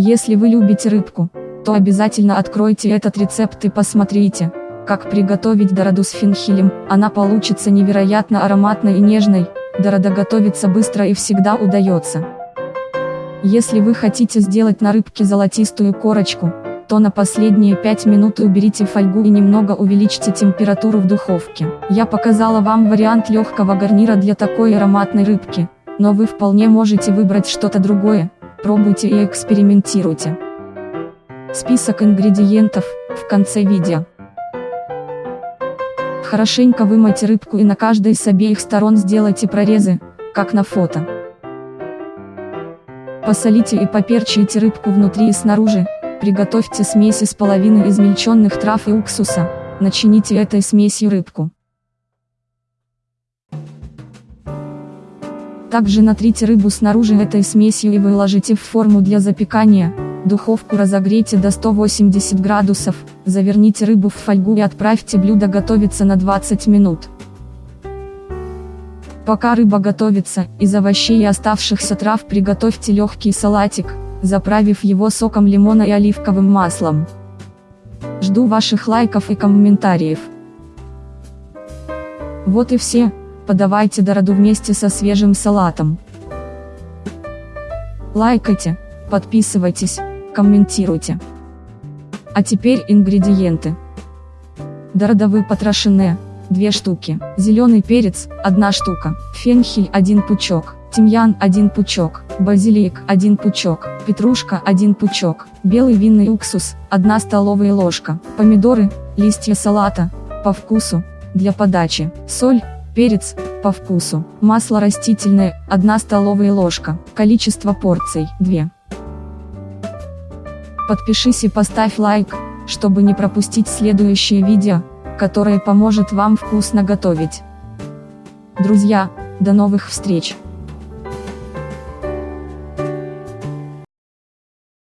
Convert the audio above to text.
Если вы любите рыбку, то обязательно откройте этот рецепт и посмотрите, как приготовить дороду с фенхелем, она получится невероятно ароматной и нежной, дорода готовится быстро и всегда удается. Если вы хотите сделать на рыбке золотистую корочку, то на последние 5 минут уберите фольгу и немного увеличьте температуру в духовке. Я показала вам вариант легкого гарнира для такой ароматной рыбки, но вы вполне можете выбрать что-то другое, пробуйте и экспериментируйте. Список ингредиентов, в конце видео. Хорошенько вымойте рыбку и на каждой с обеих сторон сделайте прорезы, как на фото. Посолите и поперчите рыбку внутри и снаружи, Приготовьте смесь из половины измельченных трав и уксуса, начините этой смесью рыбку. Также натрите рыбу снаружи этой смесью и выложите в форму для запекания, духовку разогрейте до 180 градусов, заверните рыбу в фольгу и отправьте блюдо готовиться на 20 минут. Пока рыба готовится, из овощей и оставшихся трав приготовьте легкий салатик, заправив его соком лимона и оливковым маслом. Жду ваших лайков и комментариев. Вот и все, подавайте дороду вместе со свежим салатом. Лайкайте, подписывайтесь, комментируйте. А теперь ингредиенты. Дородовые потрошенные, 2 штуки, зеленый перец, 1 штука, фенхель 1 пучок, тимьян 1 пучок, базилик 1 пучок, петрушка 1 пучок, белый винный уксус 1 столовая ложка, помидоры, листья салата, по вкусу, для подачи, соль, перец, по вкусу, масло растительное 1 столовая ложка, количество порций 2. Подпишись и поставь лайк, чтобы не пропустить следующее видео, которое поможет вам вкусно готовить. Друзья, до новых встреч!